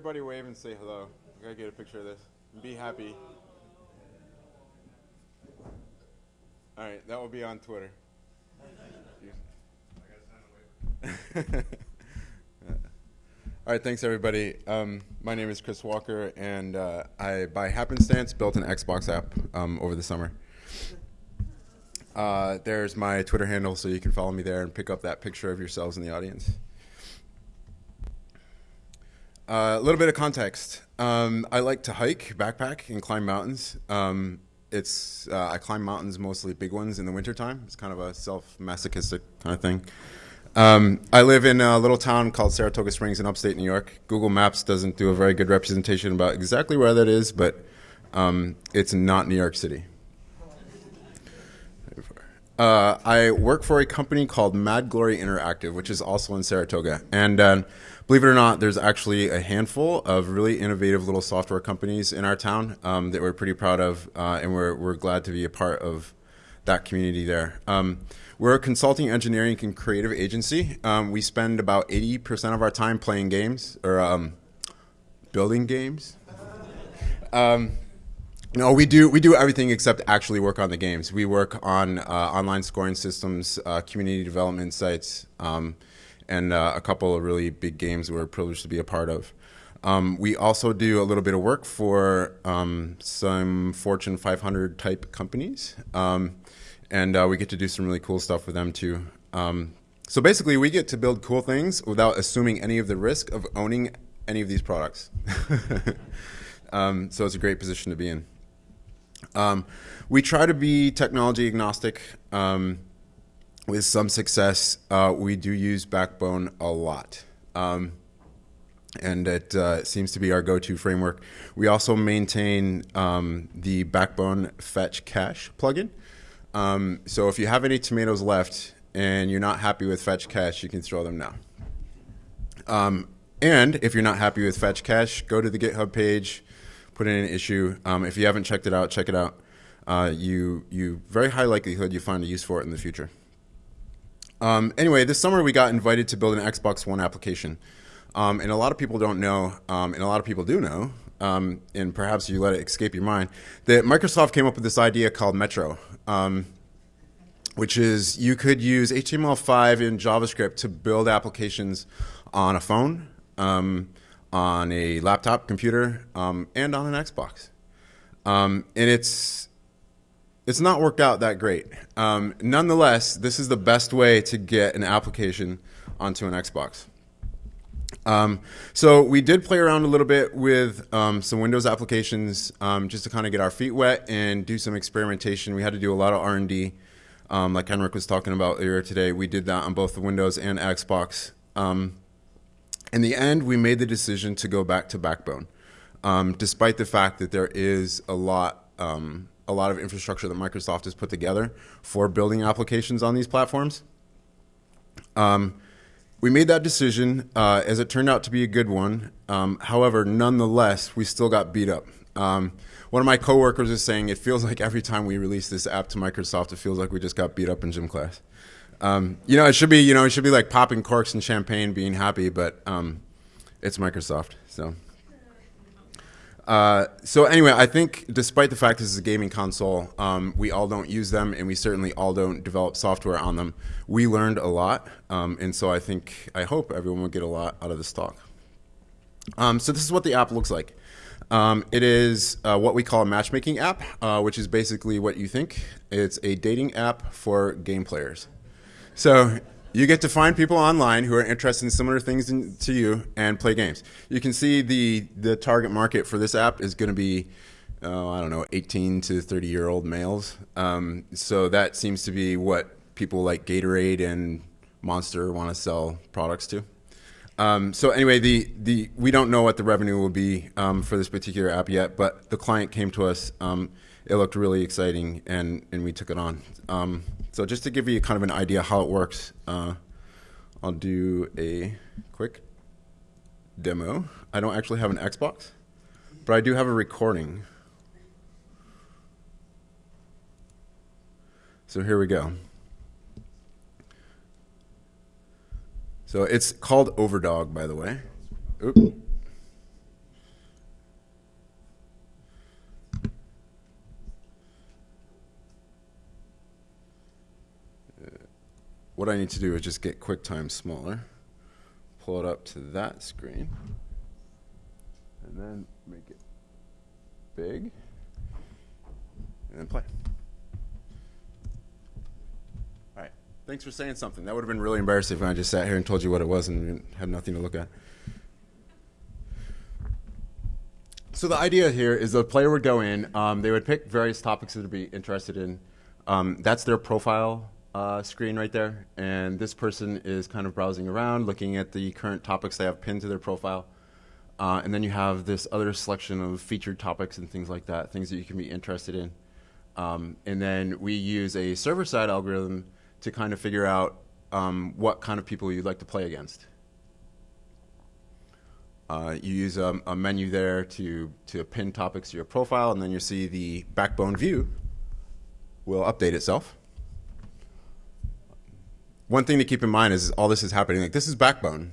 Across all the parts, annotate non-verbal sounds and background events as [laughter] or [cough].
Everybody wave and say hello. I gotta get a picture of this. Be happy. All right, that will be on Twitter. [laughs] All right, thanks everybody. Um, my name is Chris Walker, and uh, I, by happenstance, built an Xbox app um, over the summer. Uh, there's my Twitter handle, so you can follow me there and pick up that picture of yourselves in the audience. Uh, a little bit of context. Um, I like to hike, backpack, and climb mountains. Um, it's uh, I climb mountains, mostly big ones, in the wintertime. It's kind of a self-masochistic kind of thing. Um, I live in a little town called Saratoga Springs in upstate New York. Google Maps doesn't do a very good representation about exactly where that is, but um, it's not New York City. Uh, I work for a company called MadGlory Interactive, which is also in Saratoga. And uh, believe it or not, there's actually a handful of really innovative little software companies in our town um, that we're pretty proud of, uh, and we're, we're glad to be a part of that community there. Um, we're a consulting, engineering, and creative agency. Um, we spend about 80% of our time playing games or um, building games. Um, no, we do we do everything except actually work on the games. We work on uh, online scoring systems, uh, community development sites, um, and uh, a couple of really big games we're privileged to be a part of. Um, we also do a little bit of work for um, some Fortune 500 type companies, um, and uh, we get to do some really cool stuff with them too. Um, so basically, we get to build cool things without assuming any of the risk of owning any of these products. [laughs] Um, so it's a great position to be in. Um, we try to be technology agnostic um, with some success. Uh, we do use Backbone a lot. Um, and it uh, seems to be our go-to framework. We also maintain um, the Backbone Fetch Cache plugin. Um, so if you have any tomatoes left and you're not happy with Fetch Cache, you can throw them now. Um, and if you're not happy with Fetch Cache, go to the GitHub page, put in an issue. Um, if you haven't checked it out, check it out. Uh, you, you very high likelihood you find a use for it in the future. Um, anyway, this summer we got invited to build an Xbox One application. Um, and a lot of people don't know, um, and a lot of people do know, um, and perhaps you let it escape your mind, that Microsoft came up with this idea called Metro, um, which is you could use HTML5 and JavaScript to build applications on a phone, um, on a laptop computer and on an Xbox. And it's it's not worked out that great. Um, nonetheless, this is the best way to get an application onto an Xbox. Um, so we did play around a little bit with um, some Windows applications um, just to kind of get our feet wet and do some experimentation. We had to do a lot of R&D, like Henrik was talking about earlier today. We did that on both the Windows and Xbox. Um, in the end, we made the decision to go back to Backbone, um, despite the fact that there is a lot, um, a lot of infrastructure that Microsoft has put together for building applications on these platforms. Um, we made that decision, uh, as it turned out to be a good one. Um, however, nonetheless, we still got beat up. Um, one of my coworkers is saying it feels like every time we release this app to Microsoft, it feels like we just got beat up in gym class. Um, you know, it should be you know it should be like popping corks and champagne, being happy, but um, it's Microsoft. So, uh, so anyway, I think despite the fact this is a gaming console, um, we all don't use them, and we certainly all don't develop software on them. We learned a lot, um, and so I think I hope everyone will get a lot out of this talk. Um, so this is what the app looks like. Um, it is uh, what we call a matchmaking app, uh, which is basically what you think. It's a dating app for game players. So you get to find people online who are interested in similar things in, to you and play games. You can see the, the target market for this app is going to be, oh, I don't know, 18 to 30 year old males. Um, so that seems to be what people like Gatorade and Monster want to sell products to. Um, so anyway, the, the, we don't know what the revenue will be um, for this particular app yet, but the client came to us. It looked really exciting, and, and we took it on. Um, so just to give you kind of an idea how it works, uh, I'll do a quick demo. I don't actually have an Xbox, but I do have a recording. So here we go. So it's called Overdog, by the way. Oop. What I need to do is just get QuickTime smaller, pull it up to that screen, and then make it big, and then play. All right. Thanks for saying something. That would have been really embarrassing if I just sat here and told you what it was and had nothing to look at. So the idea here is the player would go in, um, they would pick various topics that they'd be interested in. Um, that's their profile uh, screen right there, and this person is kind of browsing around, looking at the current topics they have pinned to their profile. Uh, and then you have this other selection of featured topics and things like that, things that you can be interested in. Um, and then we use a server-side algorithm to kind of figure out um, what kind of people you'd like to play against. Uh, you use a, a, menu there to, to pin topics to your profile, and then you see the backbone view will update itself. One thing to keep in mind is all this is happening. Like this is Backbone.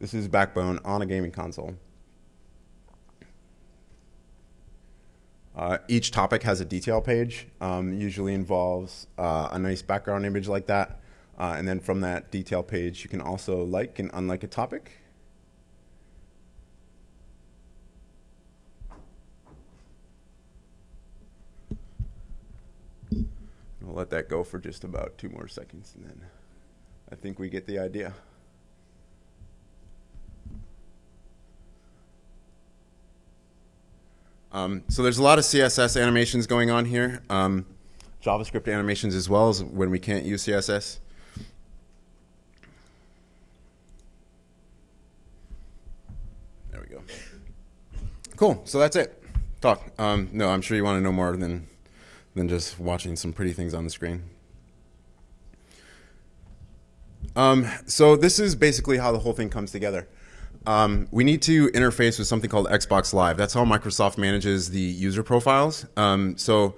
This is Backbone on a gaming console. Uh, each topic has a detail page. Um, usually involves uh, a nice background image like that. Uh, and then from that detail page, you can also like and unlike a topic. I'll let that go for just about two more seconds and then I think we get the idea. Um, so there's a lot of CSS animations going on here. Um, JavaScript animations as well as when we can't use CSS. There we go. Cool. So that's it. Talk. Um, no, I'm sure you want to know more than than just watching some pretty things on the screen. Um, so this is basically how the whole thing comes together. Um, we need to interface with something called Xbox Live. That's how Microsoft manages the user profiles. Um, so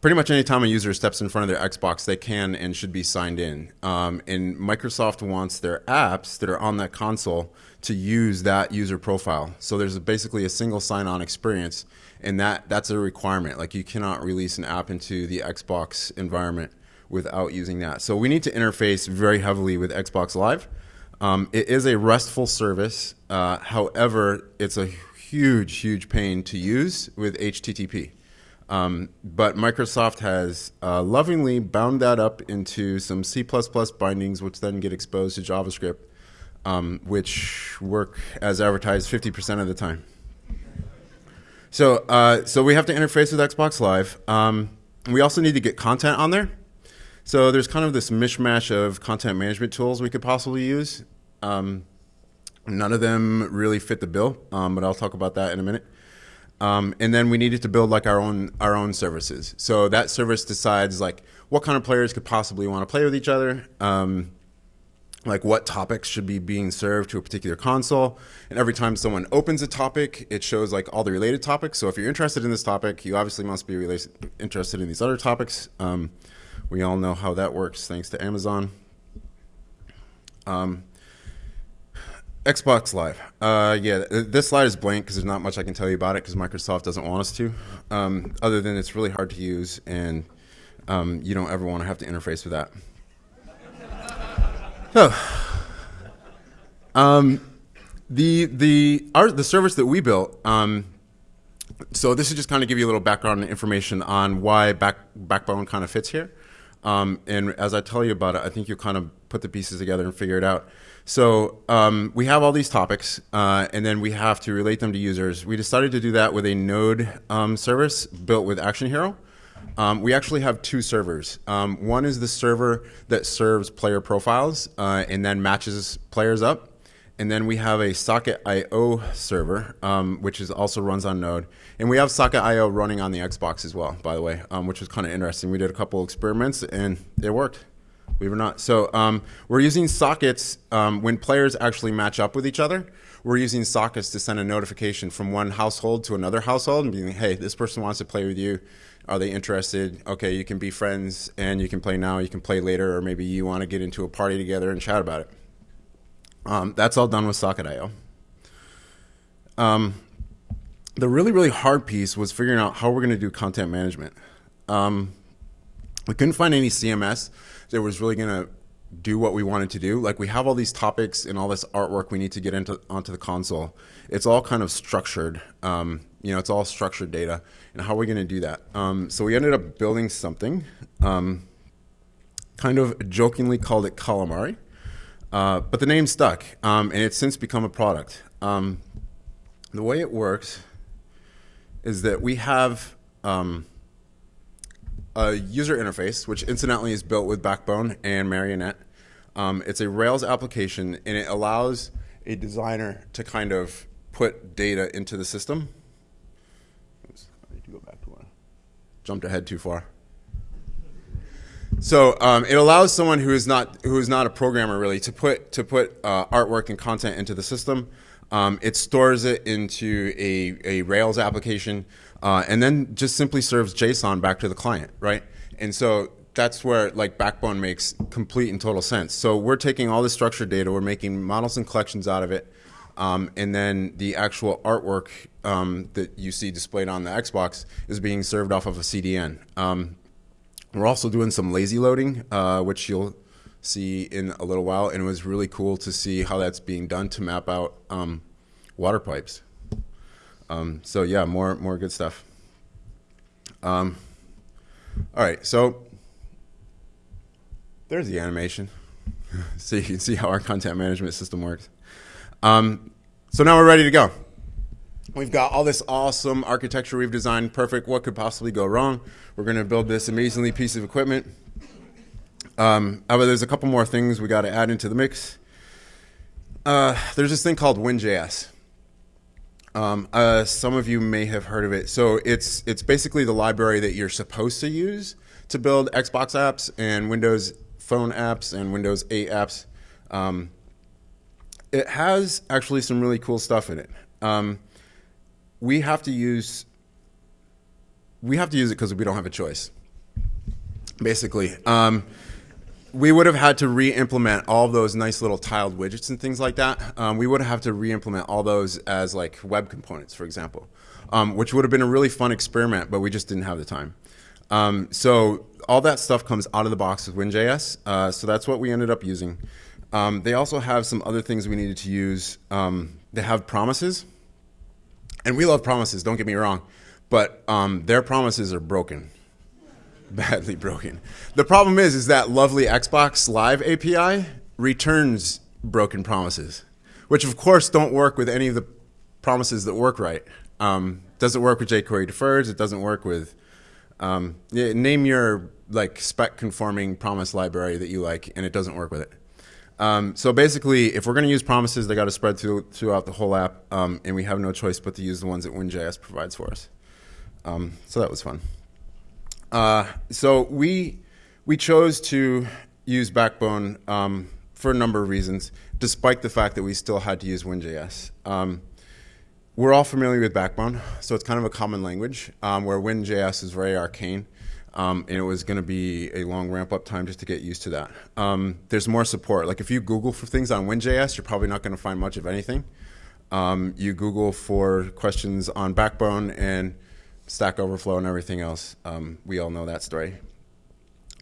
pretty much anytime a user steps in front of their Xbox, they can and should be signed in. Um, and Microsoft wants their apps that are on that console to use that user profile. So there's basically a single sign-on experience, and that that's a requirement. Like you cannot release an app into the Xbox environment without using that. So we need to interface very heavily with Xbox Live. Um, it is a RESTful service. Uh, however, it's a huge, huge pain to use with HTTP. Um, but Microsoft has uh, lovingly bound that up into some C++ bindings, which then get exposed to JavaScript, um, which work as advertised 50% of the time. So, uh, so we have to interface with Xbox Live. Um, we also need to get content on there. So there's kind of this mishmash of content management tools we could possibly use. Um, none of them really fit the bill, um, but I'll talk about that in a minute. Um, and then we needed to build like our own our own services. So that service decides like what kind of players could possibly want to play with each other, um, like what topics should be being served to a particular console. And every time someone opens a topic, it shows like all the related topics. So if you're interested in this topic, you obviously must be related, interested in these other topics. Um, we all know how that works thanks to Amazon. Um, Xbox Live. Uh, yeah, this slide is blank because there's not much I can tell you about it because Microsoft doesn't want us to. Um, other than it's really hard to use and um, you don't ever want to have to interface with that. So, um, the the our, the service that we built. Um, so this is just kind of give you a little background information on why back, Backbone kind of fits here. Um, and as I tell you about it, I think you'll kind of put the pieces together and figure it out. So um, we have all these topics, uh, and then we have to relate them to users. We decided to do that with a Node um, service built with ActionHero. Um, we actually have two servers. Um, one is the server that serves player profiles uh, and then matches players up. And then we have a Socket.io server, um, which is also runs on Node. And we have Socket.io running on the Xbox as well, by the way, um, which was kind of interesting. We did a couple experiments and it worked believe it or not. So um, we're using sockets um, when players actually match up with each other. We're using sockets to send a notification from one household to another household and being, hey, this person wants to play with you. Are they interested? Okay, you can be friends and you can play now, you can play later, or maybe you want to get into a party together and chat about it. Um, that's all done with Socket.io. Um, the really, really hard piece was figuring out how we're going to do content management. Um, we couldn't find any CMS that was really going to do what we wanted to do. Like we have all these topics and all this artwork we need to get into onto the console. It's all kind of structured. Um, you know, it's all structured data. And how are we going to do that? Um, so we ended up building something, um, kind of jokingly called it Calamari, uh, but the name stuck, um, and it's since become a product. Um, the way it works is that we have um, a user interface, which incidentally is built with Backbone and Marionette. Um, it's a Rails application, and it allows a designer to kind of put data into the system. Oops, I need to go back to one. Jumped ahead too far. So um, it allows someone who is not who is not a programmer really to put to put uh, artwork and content into the system. Um, it stores it into a, a Rails application uh, and then just simply serves JSON back to the client, right? And so that's where like Backbone makes complete and total sense. So we're taking all the structured data, we're making models and collections out of it, um, and then the actual artwork um, that you see displayed on the Xbox is being served off of a CDN. Um, we're also doing some lazy loading, uh, which you'll see in a little while, and it was really cool to see how that's being done to map out um, water pipes. Um, so yeah, more more good stuff. Um, all right, so there's the animation, [laughs] so you can see how our content management system works. Um, so now we're ready to go. We've got all this awesome architecture we've designed, perfect. What could possibly go wrong? We're going to build this amazingly piece of equipment. Um, however, there's a couple more things we got to add into the mix. Uh, there's this thing called WinJS. Um, uh, some of you may have heard of it. So it's it's basically the library that you're supposed to use to build Xbox apps and Windows Phone apps and Windows 8 apps. Um, it has actually some really cool stuff in it. Um, we have to use we have to use it because we don't have a choice. Basically, um, we would have had to re-implement all those nice little tiled widgets and things like that. Um, we would have to re-implement all those as like web components, for example, um, which would have been a really fun experiment, but we just didn't have the time. Um, so all that stuff comes out of the box with WinJS. Uh, so that's what we ended up using. Um, they also have some other things we needed to use. Um, they have promises, and we love promises. Don't get me wrong, but um, their promises are broken badly broken. The problem is, is that lovely Xbox Live API returns broken promises, which of course don't work with any of the promises that work right. Um, doesn't work with jQuery defers. It doesn't work with um, yeah, name your like spec conforming promise library that you like, and it doesn't work with it. Um, so basically, if we're going to use promises, they got to spread through, throughout the whole app, um, and we have no choice but to use the ones that WinJS provides for us. Um, so that was fun. Uh, so we we chose to use Backbone um, for a number of reasons, despite the fact that we still had to use WinJS. Um, we're all familiar with Backbone, so it's kind of a common language, um, where WinJS is very arcane, um, and it was going to be a long ramp-up time just to get used to that. Um, there's more support. Like if you Google for things on WinJS, you're probably not going to find much of anything. Um, you Google for questions on Backbone, and Stack Overflow and everything else. Um, we all know that story.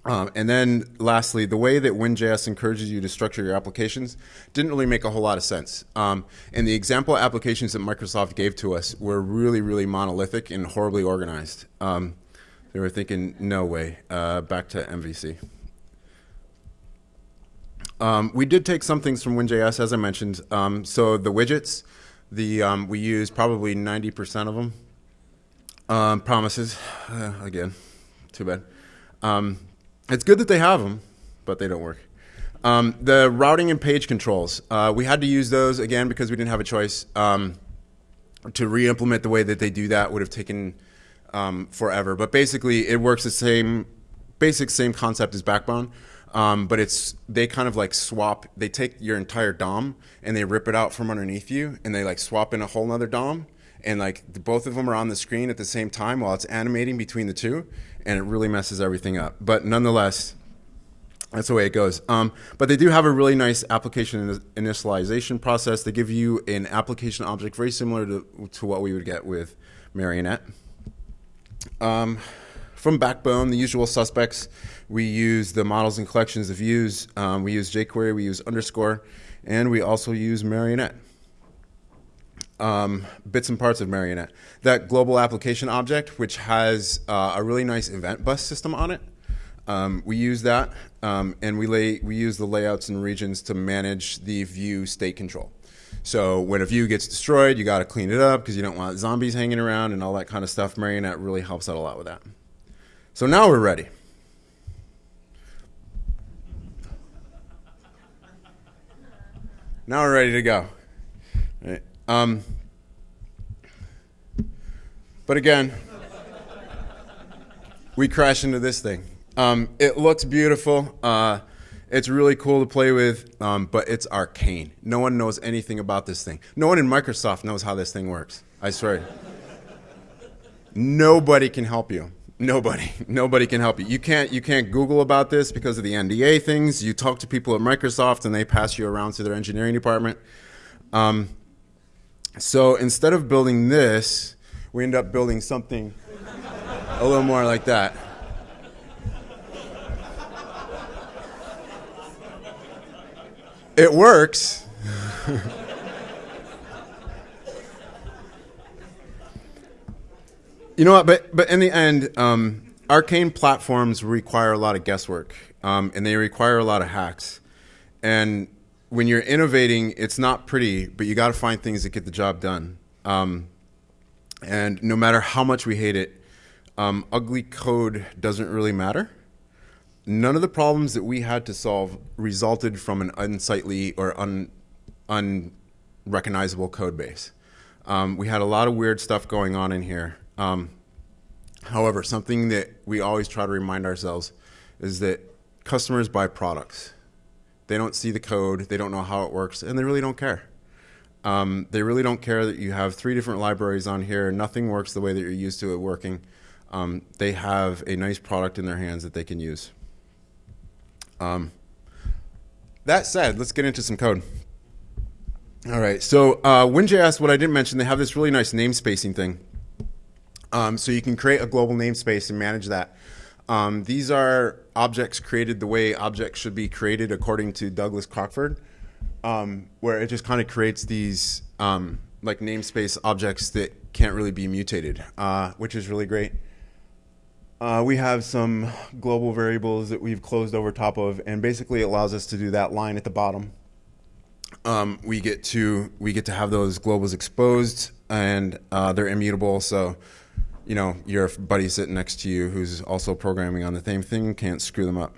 Um, and then lastly, the way that WinJS encourages you to structure your applications didn't really make a whole lot of sense. Um, and the example applications that Microsoft gave to us were really, really monolithic and horribly organized. Um, they were thinking, no way, uh, back to MVC. Um, we did take some things from WinJS, as I mentioned. Um, so the widgets, the um, we use probably 90% of them um, promises, uh, again, too bad. Um, it's good that they have them, but they don't work. Um, the routing and page controls, uh, we had to use those again because we didn't have a choice. Um, to re-implement the way that they do that would have taken um, forever. But basically, it works the same, basic same concept as Backbone. Um, but it's they kind of like swap. They take your entire DOM and they rip it out from underneath you, and they like swap in a whole nother DOM, and like the, both of them are on the screen at the same time while it's animating between the two, and it really messes everything up. But nonetheless, that's the way it goes. Um, but they do have a really nice application initialization process. They give you an application object very similar to, to what we would get with Marionette. Um, from Backbone, the usual suspects. We use the models and collections of views. Um, we use jQuery, we use underscore, and we also use Marionette. Um, bits and parts of Marionette. That global application object, which has uh, a really nice event bus system on it, um, we use that, um, and we, lay, we use the layouts and regions to manage the view state control. So when a view gets destroyed, you got to clean it up because you don't want zombies hanging around and all that kind of stuff. Marionette really helps out a lot with that. So now we're ready. Now we're ready to go. Right. Um, but again, we crash into this thing. Um, it looks beautiful. Uh, it's really cool to play with, um, but it's arcane. No one knows anything about this thing. No one in Microsoft knows how this thing works. I swear. Nobody can help you. Nobody. [laughs] Nobody can help you. You can't you can't Google about this because of the NDA things. You talk to people at Microsoft and they pass you around to their engineering department. Um, so instead of building this, we end up building something a little more like that. It works. [laughs] you know what? But but in the end, um, arcane platforms require a lot of guesswork, um, and they require a lot of hacks. And when you're innovating, it's not pretty, but you got to find things that get the job done. Um, and no matter how much we hate it, um, ugly code doesn't really matter none of the problems that we had to solve resulted from an unsightly or un, unrecognizable code base. Um, we had a lot of weird stuff going on in here. Um, however, something that we always try to remind ourselves is that customers buy products. They don't see the code, they don't know how it works, and they really don't care. Um, they really don't care that you have three different libraries on here, nothing works the way that you're used to it working. Um, they have a nice product in their hands that they can use. Um, that said, let's get into some code. All right, so uh, WinJS, what I didn't mention, they have this really nice namespacing thing. Um, so you can create a global namespace and manage that. Um, these are objects created the way objects should be created according to Douglas Crockford, um, where it just kind of creates these um, like namespace objects that can't really be mutated, uh, which is really great. Uh, we have some global variables that we've closed over top of, and basically it allows us to do that line at the bottom. Um, we get to we get to have those globals exposed, and uh, they're immutable. So, you know, your buddy sitting next to you who's also programming on the same thing can't screw them up,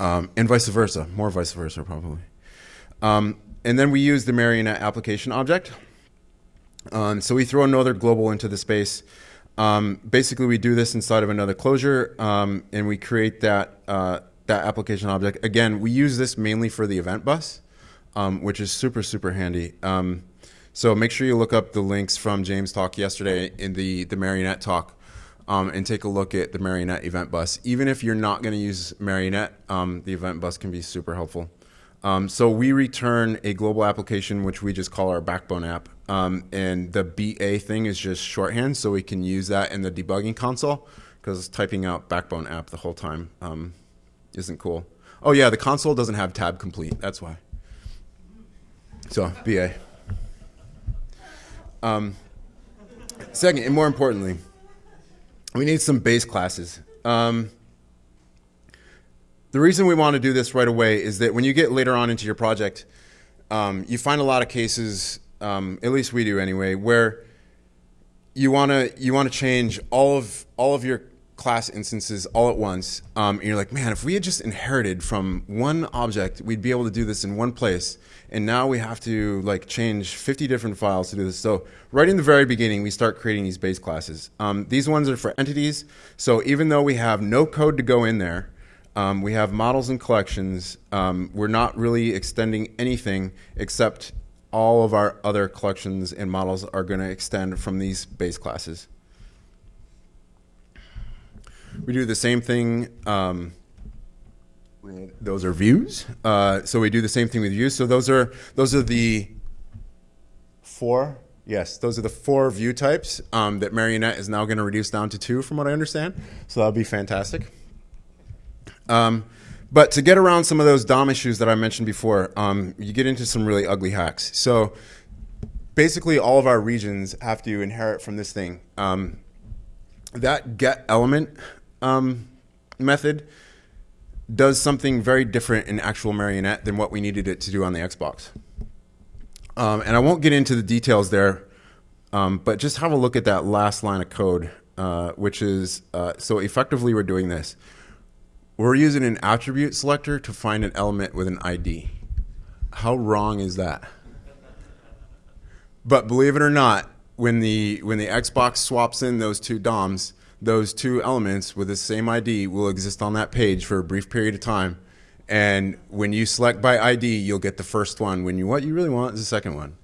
um, and vice versa. More vice versa, probably. Um, and then we use the Marionette application object. Um, so we throw another global into the space. Um, basically, we do this inside of another closure, um, and we create that uh, that application object. Again, we use this mainly for the event bus, um, which is super super handy. Um, so make sure you look up the links from James' talk yesterday in the the Marionette talk, um, and take a look at the Marionette event bus. Even if you're not going to use Marionette, um, the event bus can be super helpful. so we return a global application, which we just call our backbone app. Um, and the BA thing is just shorthand, so we can use that in the debugging console because typing out Backbone app the whole time um, isn't cool. Oh yeah, the console doesn't have tab complete. That's why. So BA. Um, second, and more importantly, we need some base classes. Um, the reason we want to do this right away is that when you get later on into your project, um, you find a lot of cases um, at least we do anyway, where you want to you want to change all of all of your class instances all at once, um, and you're like, man, if we had just inherited from one object, we'd be able to do this in one place. And now we have to like change 50 different files to do this. So right in the very beginning, we start creating these base classes. Um, these ones are for entities. So even though we have no code to go in there, um, we have models and collections. Um, we're not really extending anything except all of our other collections and models are going to extend from these base classes. We do the same thing. Um, those are views. Uh, so we do the same thing with views. So those are those are the four Yes, those are the four view types um, that Marionette is now going to reduce down to two, from what I understand. So that'll be fantastic. Um, but to get around some of those DOM issues that I mentioned before, um, you get into some really ugly hacks. So basically, all of our regions have to inherit from this thing. Um, that get element um, method does something very different in actual Marionette than what we needed it to do on the Xbox. Um, and I won't get into the details there, um, but just have a look at that last line of code, uh, which is uh, so effectively we're doing this. We're using an attribute selector to find an element with an ID. How wrong is that? But believe it or not, when the when the Xbox swaps in those two DOMs, those two elements with the same ID will exist on that page for a brief period of time and when you select by ID, you'll get the first one. When you what you really want is the second one.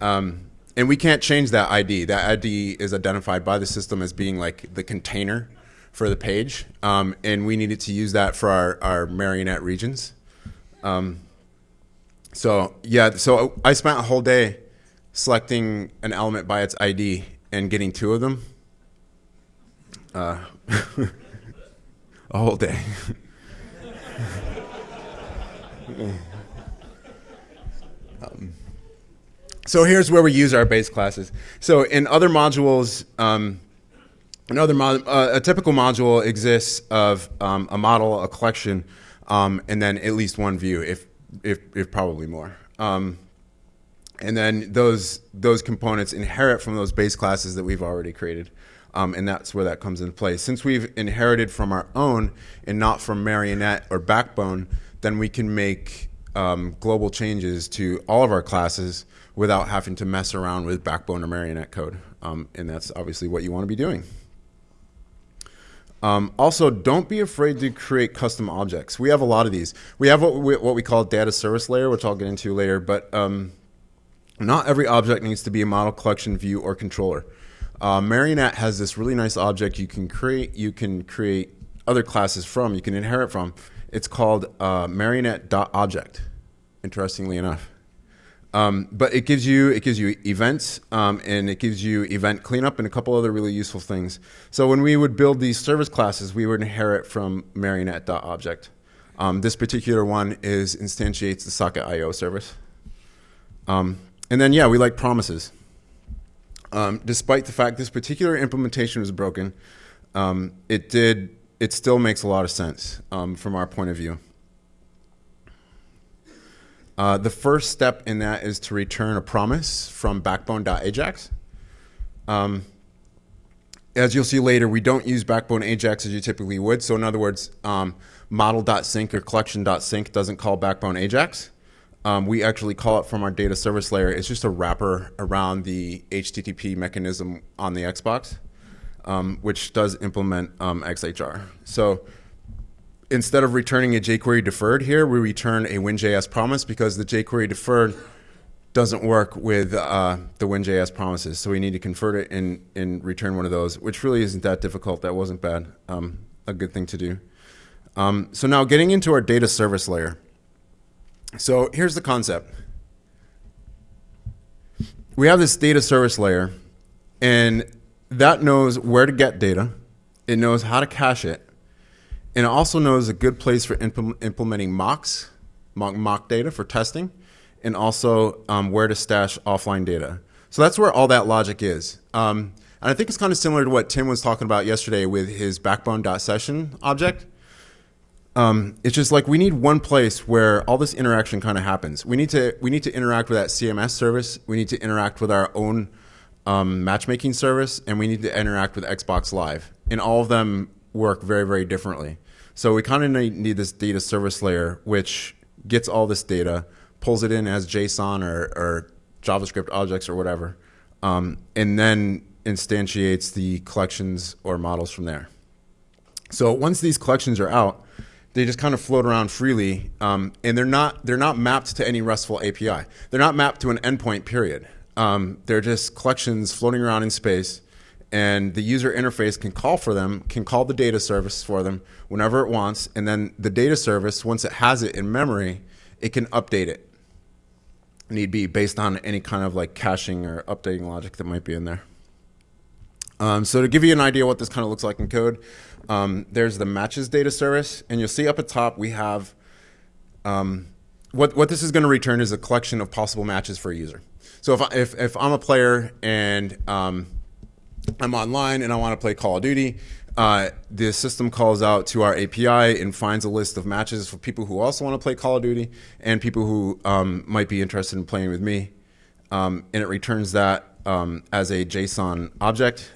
Um, and we can't change that ID. That ID is identified by the system as being like the container for the page. Um, and we needed to use that for our, our marionette regions. Um, so yeah, so I spent a whole day selecting an element by its ID and getting two of them. Uh, [laughs] a whole day. Um, so here's where we use our base classes. So in other modules, um, another mod, uh, a typical module exists of um, a model, a collection, um, and then at least one view, if if, if probably more. Um, and then those those components inherit from those base classes that we've already created. Um, and that's where that comes into play. Since we've inherited from our own and not from Marionette or Backbone, then we can make um, global changes to all of our classes without having to mess around with Backbone or Marionette code. Um, and that's obviously what you want to be doing. Um, also, don't be afraid to create custom objects. We have a lot of these. We have what we, what we call data service layer, which I'll get into later, but um, not every object needs to be a model collection view or controller. Uh, Marionette has this really nice object you can create. You can create other classes from. You can inherit from. It's called uh, marionette.object, interestingly enough. Um, but it gives you it gives you events um, and it gives you event cleanup and a couple other really useful things. So when we would build these service classes, we would inherit from marionette.object. Um, this particular one is instantiates the Socket.io service. Um, and then yeah, we like promises. Um, despite the fact this particular implementation was broken, um, it did it still makes a lot of sense um, from our point of view. Uh, the first step in that is to return a promise from backbone.ajax. Um, as you'll see later, we don't use backbone Ajax as you typically would. So in other words, um, model.sync or collection.sync doesn't call backbone Ajax. Um, we actually call it from our data service layer. It's just a wrapper around the HTTP mechanism on the Xbox um, which does implement um, XHR. So instead of returning a jQuery deferred here, we return a WinJS promise because the jQuery deferred doesn't work with uh, the WinJS promises. So we need to convert it and, and return one of those, which really isn't that difficult. That wasn't bad. Um, a good thing to do. Um, so now getting into our data service layer. So here's the concept. We have this data service layer, and that knows where to get data, it knows how to cache it, and it also knows a good place for impl implementing mocks, mock, mock data for testing, and also um, where to stash offline data. So that's where all that logic is. Um, and I think it's kind of similar to what Tim was talking about yesterday with his backbone.session object. Um, it's just like we need one place where all this interaction kind of happens. We need to we need to interact with that CMS service. We need to interact with our own um, matchmaking service, and we need to interact with Xbox Live. And all of them work very, very differently. So we kind of need, this data service layer, which gets all this data, pulls it in as JSON or, or JavaScript objects or whatever, um, and then instantiates the collections or models from there. So once these collections are out, they just kind of float around freely, um, and they're not they're not mapped to any RESTful API. They're not mapped to an endpoint. Period. Um, they're just collections floating around in space, and the user interface can call for them, can call the data service for them whenever it wants, and then the data service, once it has it in memory, it can update it. need be based on any kind of like caching or updating logic that might be in there. Um, so to give you an idea what this kind of looks like in code, um, there's the matches data service, and you'll see up at top we have um, what what this is going to return is a collection of possible matches for a user. So if I, if, if I'm a player and um, I'm online and I want to play Call of Duty, uh, the system calls out to our API and finds a list of matches for people who also want to play Call of Duty and people who um, might be interested in playing with me, um, and it returns that um, as a JSON object.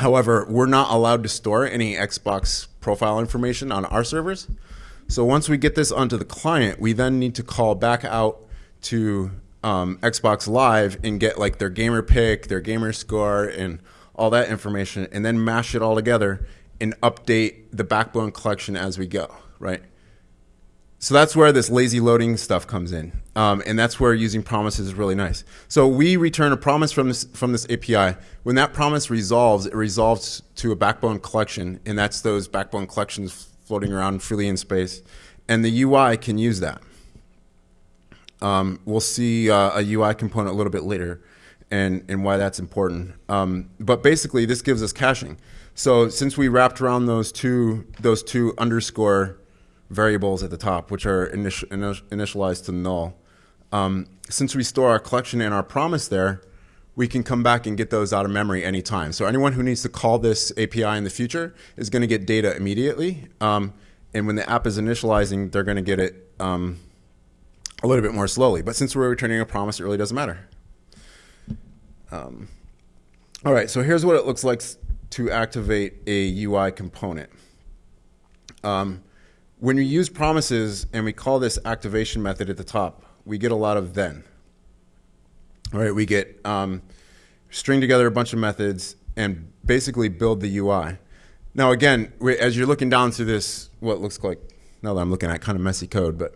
However, we're not allowed to store any Xbox profile information on our servers. So once we get this onto the client, we then need to call back out to um, Xbox Live and get like their gamerpic, their gamer score, and all that information, and then mash it all together and update the backbone collection as we go, right? So that's where this lazy loading stuff comes in, um, and that's where using promises is really nice. So we return a promise from this from this API. When that promise resolves, it resolves to a backbone collection, and that's those backbone collections floating around freely in space, and the UI can use that. Um, we'll see uh, a UI component a little bit later, and and why that's important. Um, but basically, this gives us caching. So since we wrapped around those two those two underscore variables at the top, which are initial, initialized to null. Um, since we store our collection and our promise there, we can come back and get those out of memory anytime. So anyone who needs to call this API in the future is going to get data immediately. Um, and when the app is initializing, they're going to get it um, a little bit more slowly. But since we're returning a promise, it really doesn't matter. Um, all right, so here's what it looks like to activate a UI component. Um, when we use promises and we call this activation method at the top, we get a lot of then. All right, we get um, string together a bunch of methods and basically build the UI. Now, again, as you're looking down through this, what looks like, now that I'm looking at kind of messy code, but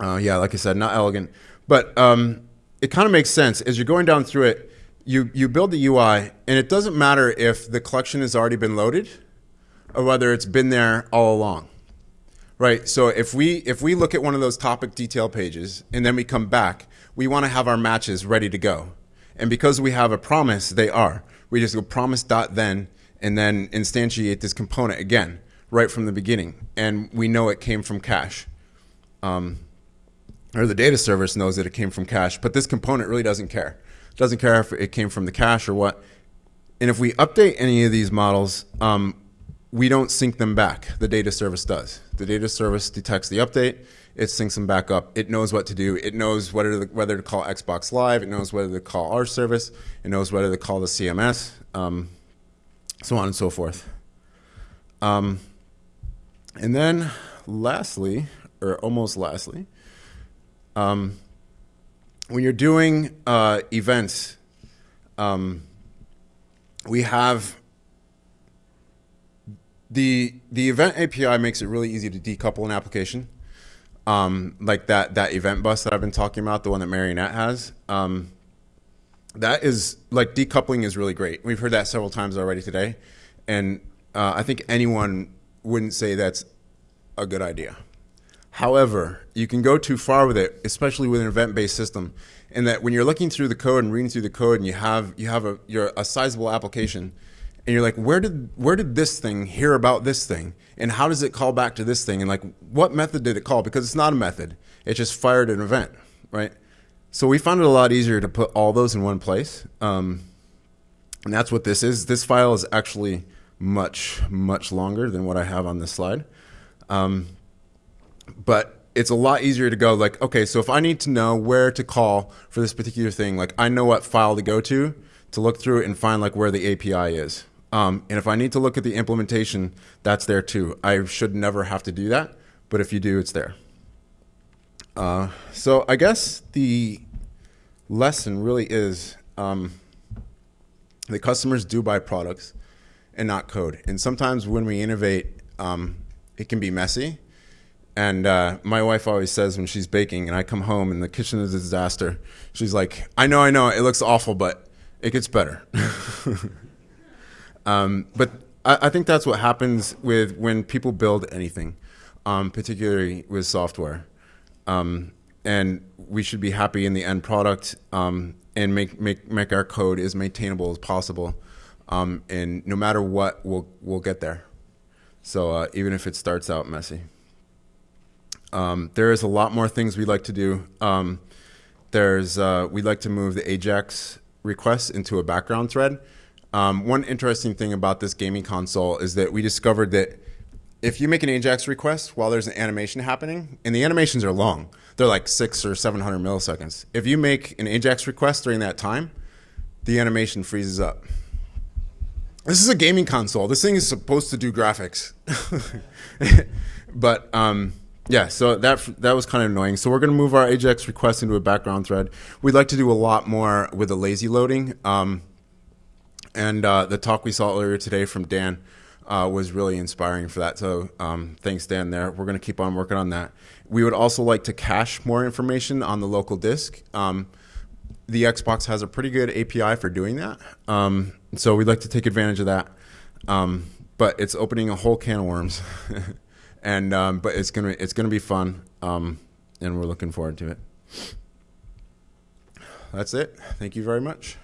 uh, yeah, like I said, not elegant. But um, it kind of makes sense. As you're going down through it, you, you build the UI, and it doesn't matter if the collection has already been loaded or whether it's been there all along. Right. So if we if we look at one of those topic detail pages and then we come back, we want to have our matches ready to go. And because we have a promise, they are. We just go promise dot then and then instantiate this component again right from the beginning. And we know it came from cache. Um, or the data service knows that it came from cache, but this component really doesn't care. It doesn't care if it came from the cache or what. And if we update any of these models, um, we don't sync them back. The data service does. The data service detects the update. It syncs them back up. It knows what to do. It knows whether to, whether to call Xbox Live. It knows whether to call our service. It knows whether to call the CMS, um, so on and so forth. Um, and then lastly, or almost lastly, um, when you're doing uh, events, um, we have the the event API makes it really easy to decouple an application, um, like that that event bus that I've been talking about, the one that Marionette has. Um, that is like decoupling is really great. We've heard that several times already today, and uh, I think anyone wouldn't say that's a good idea. However, you can go too far with it, especially with an event-based system, in that when you're looking through the code and reading through the code, and you have you have a you're a sizable application and you're like, where did where did this thing hear about this thing, and how does it call back to this thing, and like what method did it call? Because it's not a method; it just fired an event, right? So we found it a lot easier to put all those in one place, um, and that's what this is. This file is actually much much longer than what I have on this slide, um, but it's a lot easier to go like, okay, so if I need to know where to call for this particular thing, like I know what file to go to to look through and find like where the API is. Um, and if I need to look at the implementation, that's there too. I should never have to do that, but if you do, it's there. Uh, so I guess the lesson really is um, the customers do buy products and not code. And sometimes when we innovate, um, it can be messy. And uh, my wife always says when she's baking and I come home and the kitchen is a disaster, she's like, I know, I know, it looks awful, but it gets better. [laughs] Um, but I, I, think that's what happens with when people build anything, um, particularly with software. Um, and we should be happy in the end product um, and make, make, make our code as maintainable as possible. Um, and no matter what, we'll, we'll get there. So uh, even if it starts out messy. Um, there is a lot more things we'd like to do. There's uh, we'd like to move the Ajax requests into a background thread. Um, one interesting thing about this gaming console is that we discovered that if you make an Ajax request while there's an animation happening, and the animations are long, they're like six or 700 milliseconds. If you make an Ajax request during that time, the animation freezes up. This is a gaming console. This thing is supposed to do graphics. [laughs] but um, yeah, so that that was kind of annoying. So we're going to move our Ajax request into a background thread. We'd like to do a lot more with the lazy loading. Um, and uh, the talk we saw earlier today from Dan uh, was really inspiring for that. So um, thanks, Dan. There, we're going to keep on working on that. We would also like to cache more information on the local disk. Um, the Xbox has a pretty good API for doing that, um, so we'd like to take advantage of that. Um, but it's opening a whole can of worms, [laughs] and um, but it's gonna it's gonna be fun, um, and we're looking forward to it. That's it. Thank you very much.